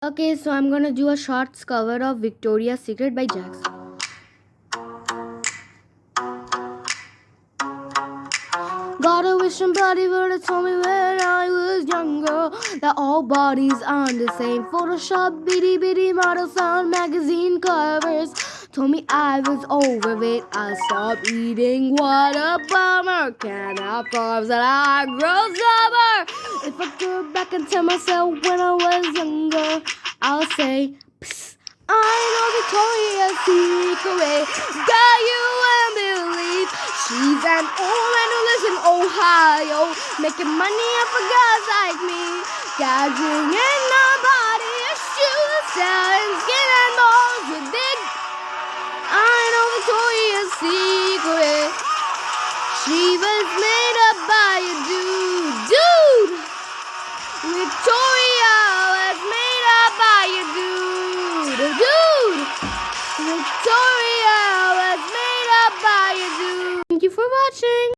Okay, so I'm gonna do a shorts cover of Victoria's Secret by Jax. Got a wish somebody would have told me when I was younger that all bodies aren't the same. Photoshop bitty bitty models on magazine covers told me I was over overweight. I stopped eating. What a bummer! Can't have carbs and I grow stubborn. I go back and tell myself when I was younger, I'll say. I know Victoria's Secret. Girl, you wouldn't believe she's an old man who lives in Ohio, making money off of guys like me, gouging in my body, shoes, selling skin and bones with big. I know Victoria's Secret. She was made Victoria was made up by a dude, dude. Victoria was made up by a dude. Thank you for watching.